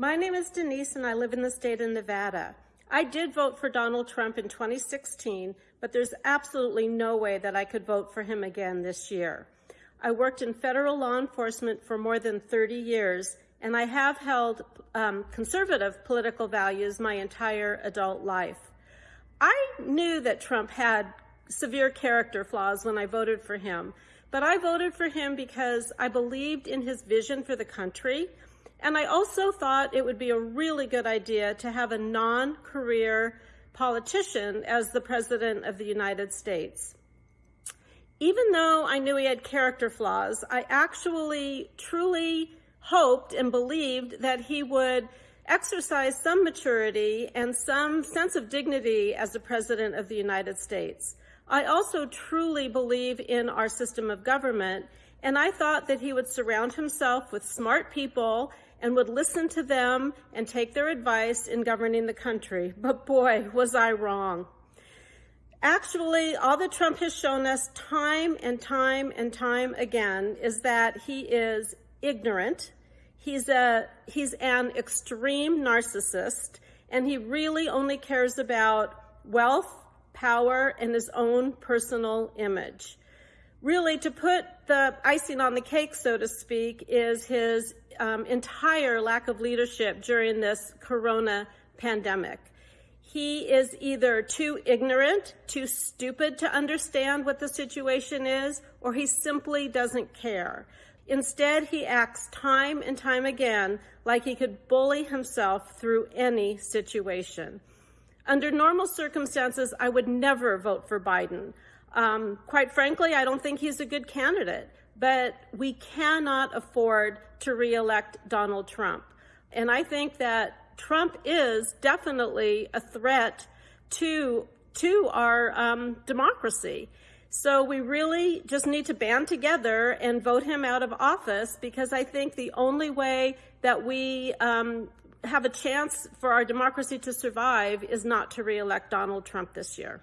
My name is Denise and I live in the state of Nevada. I did vote for Donald Trump in 2016, but there's absolutely no way that I could vote for him again this year. I worked in federal law enforcement for more than 30 years, and I have held um, conservative political values my entire adult life. I knew that Trump had severe character flaws when I voted for him, but I voted for him because I believed in his vision for the country. And I also thought it would be a really good idea to have a non career politician as the President of the United States. Even though I knew he had character flaws, I actually truly hoped and believed that he would exercise some maturity and some sense of dignity as the President of the United States. I also truly believe in our system of government, and I thought that he would surround himself with smart people and would listen to them and take their advice in governing the country. But boy, was I wrong. Actually, all that Trump has shown us time and time and time again is that he is ignorant. He's a he's an extreme narcissist and he really only cares about wealth power, and his own personal image. Really, to put the icing on the cake, so to speak, is his um, entire lack of leadership during this corona pandemic. He is either too ignorant, too stupid to understand what the situation is, or he simply doesn't care. Instead, he acts time and time again like he could bully himself through any situation. Under normal circumstances, I would never vote for Biden. Um, quite frankly, I don't think he's a good candidate, but we cannot afford to reelect Donald Trump. And I think that Trump is definitely a threat to, to our um, democracy. So we really just need to band together and vote him out of office because I think the only way that we um, have a chance for our democracy to survive is not to reelect Donald Trump this year.